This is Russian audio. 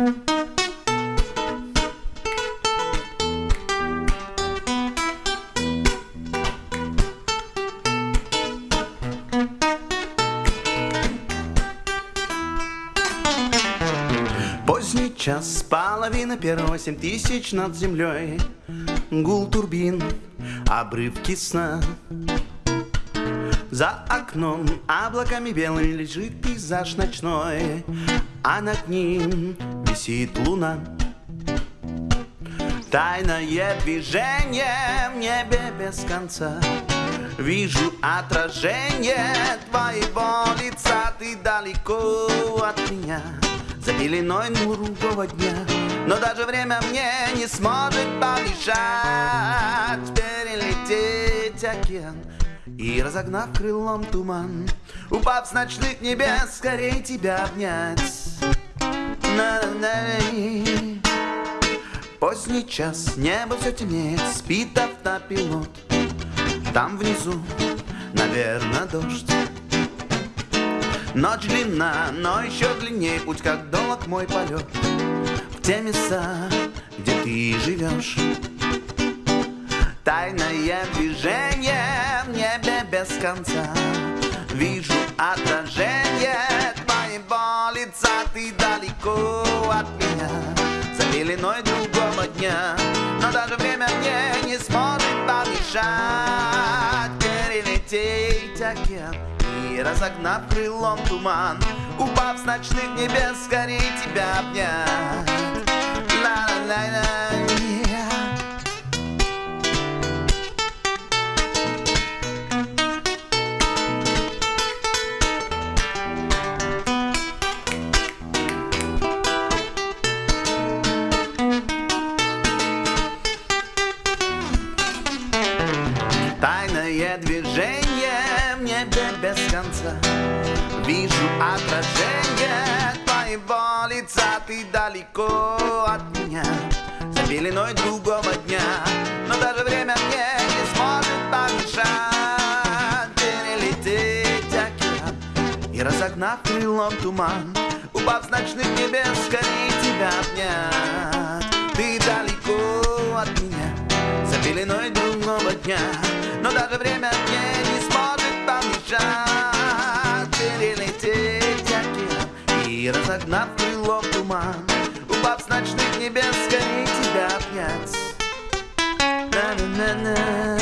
Поздний час, половина первого, семь тысяч над землей. Гул турбин, обрывки сна. За окном облаками белыми лежит пейзаж ночной А над ним висит луна. Тайное движение в небе без конца. Вижу отражение твоего лица. Ты далеко от меня За пеленой другого дня. Но даже время мне не сможет помешать Перелететь океан. И разогнав крылом туман Упав с ночных небес, скорей тебя обнять Поздний час, небо все темнеет, спит автопилот. Там внизу, наверное, дождь. Ночь длинна, но еще длиннее путь, как долг мой полет В те места, где ты живешь Тайное движение в небе без конца. Вижу отражение твоего лица Ты далеко от меня. За пеленой другого дня Но даже время мне не сможет помешать. Перелететь океан И разогнав крылом туман Упав с ночных небес, скорее тебя обнять Тайное движение в небе без конца. Вижу отражение твоего лица. Ты далеко от меня. За пеленой другого дня. Но даже время мне не сможет помешать. Перелететь океан И разогнав крылом туман. Упав с ночных небес, скорее тебя обнять. Ты далеко от меня. За пеленой другого дня даже время мне не сможет помешать. Перелететь океан и разогнав крылом туман. Упав с ночных небес, скорее тебя обнять. На-на-на-на